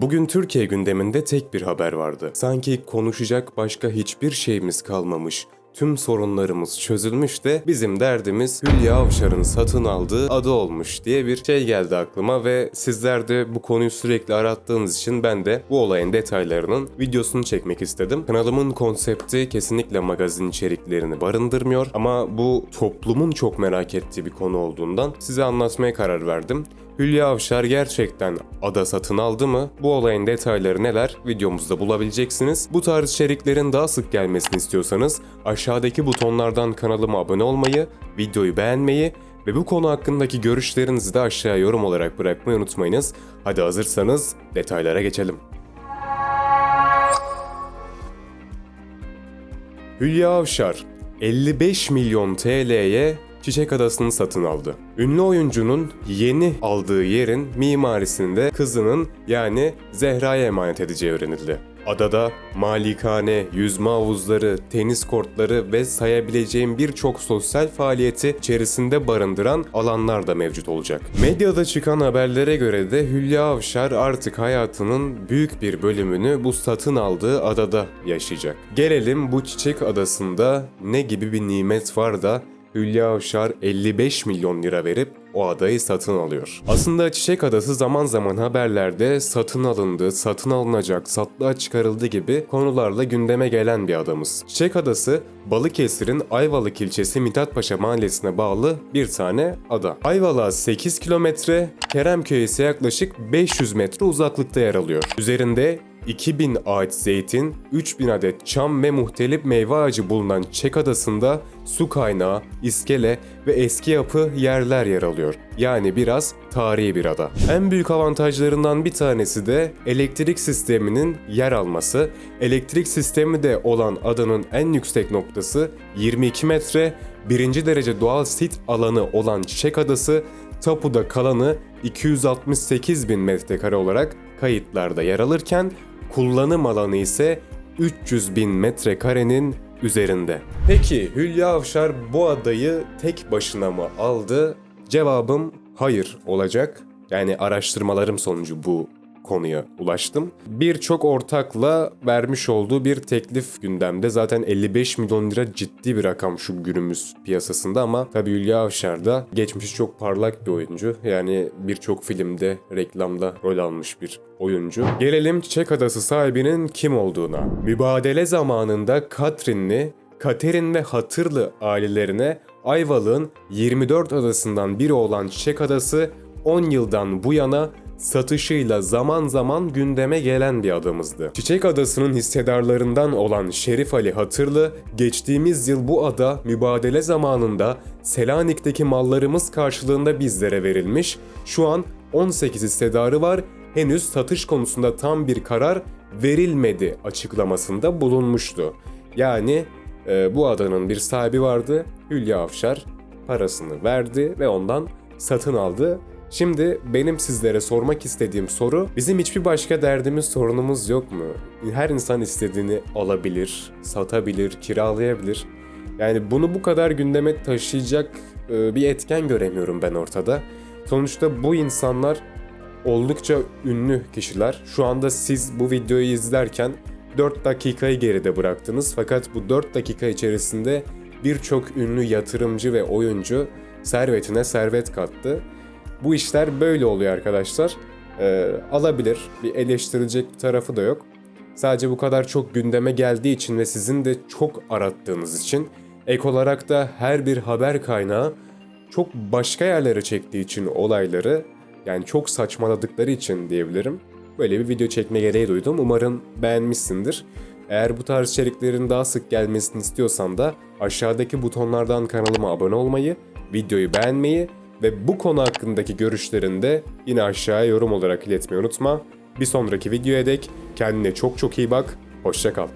Bugün Türkiye gündeminde tek bir haber vardı. Sanki konuşacak başka hiçbir şeyimiz kalmamış. Tüm sorunlarımız çözülmüş de bizim derdimiz Hülya Avşar'ın satın aldığı adı olmuş diye bir şey geldi aklıma ve sizler de bu konuyu sürekli arattığınız için ben de bu olayın detaylarının videosunu çekmek istedim. Kanalımın konsepti kesinlikle magazin içeriklerini barındırmıyor ama bu toplumun çok merak ettiği bir konu olduğundan size anlatmaya karar verdim. Hülya Avşar gerçekten ada satın aldı mı? Bu olayın detayları neler videomuzda bulabileceksiniz. Bu tarz içeriklerin daha sık gelmesini istiyorsanız aşağıdaki butonlardan kanalıma abone olmayı, videoyu beğenmeyi ve bu konu hakkındaki görüşlerinizi de aşağıya yorum olarak bırakmayı unutmayınız. Hadi hazırsanız detaylara geçelim. Hülya Avşar 55 milyon TL'ye Çiçek Adası'nı satın aldı. Ünlü oyuncunun yeni aldığı yerin mimarisini de kızının yani Zehra'ya emanet edeceği öğrenildi. Adada malikane, yüzme havuzları, tenis kortları ve sayabileceğim birçok sosyal faaliyeti içerisinde barındıran alanlar da mevcut olacak. Medyada çıkan haberlere göre de Hülya Avşar artık hayatının büyük bir bölümünü bu satın aldığı adada yaşayacak. Gelelim bu çiçek adasında ne gibi bir nimet var da Hülya Avşar 55 milyon lira verip o adayı satın alıyor. Aslında Çiçek Adası zaman zaman haberlerde satın alındı, satın alınacak, satlığa çıkarıldı gibi konularla gündeme gelen bir adamız. Çiçek Adası Balıkesir'in Ayvalık ilçesi Mithatpaşa mahallesine bağlı bir tane ada. Ayvalık'a 8 kilometre, Keremköy'e ise yaklaşık 500 metre uzaklıkta yer alıyor. Üzerinde 2000 ağaç zeytin, 3000 adet çam ve muhtelif meyve ağacı bulunan Çek Adası'nda su kaynağı, iskele ve eski yapı yerler yer alıyor. Yani biraz tarihi bir ada. En büyük avantajlarından bir tanesi de elektrik sisteminin yer alması. Elektrik sistemi de olan adanın en yüksek noktası 22 metre, birinci derece doğal sit alanı olan Çiçek Adası, tapuda kalanı 268 bin metrekare olarak kayıtlarda yer alırken kullanım alanı ise 300 bin metrekarenin üzerinde. Peki Hülya Avşar bu adayı tek başına mı aldı? Cevabım hayır olacak. Yani araştırmalarım sonucu bu konuya ulaştım. Birçok ortakla vermiş olduğu bir teklif gündemde. Zaten 55 milyon lira ciddi bir rakam şu günümüz piyasasında ama tabii Hülya Avşar da geçmişi çok parlak bir oyuncu. Yani birçok filmde, reklamda rol almış bir oyuncu. Gelelim Çiçek Adası sahibinin kim olduğuna. Mübadele zamanında Katrinli, Katerin ve Hatırlı ailelerine Ayvalık'ın 24 adasından biri olan Çiçek Adası 10 yıldan bu yana satışıyla zaman zaman gündeme gelen bir adamızdı. Çiçek Adası'nın hissedarlarından olan Şerif Ali Hatırlı, geçtiğimiz yıl bu ada mübadele zamanında Selanik'teki mallarımız karşılığında bizlere verilmiş, şu an 18 hissedarı var, henüz satış konusunda tam bir karar verilmedi açıklamasında bulunmuştu. Yani e, bu adanın bir sahibi vardı, Hülya Avşar parasını verdi ve ondan satın aldı. Şimdi benim sizlere sormak istediğim soru bizim hiçbir başka derdimiz sorunumuz yok mu? Her insan istediğini alabilir, satabilir, kiralayabilir. Yani bunu bu kadar gündeme taşıyacak e, bir etken göremiyorum ben ortada. Sonuçta bu insanlar oldukça ünlü kişiler. Şu anda siz bu videoyu izlerken 4 dakikayı geride bıraktınız fakat bu 4 dakika içerisinde birçok ünlü yatırımcı ve oyuncu servetine servet kattı. Bu işler böyle oluyor arkadaşlar. Ee, alabilir. Bir eleştirilecek bir tarafı da yok. Sadece bu kadar çok gündeme geldiği için ve sizin de çok arattığınız için ek olarak da her bir haber kaynağı çok başka yerlere çektiği için olayları yani çok saçmaladıkları için diyebilirim. Böyle bir video çekme gereği duydum. Umarım beğenmişsindir. Eğer bu tarz içeriklerin daha sık gelmesini istiyorsan da aşağıdaki butonlardan kanalıma abone olmayı, videoyu beğenmeyi ve bu konu hakkındaki görüşlerini de yine aşağıya yorum olarak iletmeyi unutma. Bir sonraki videoya dek kendine çok çok iyi bak, hoşça kal.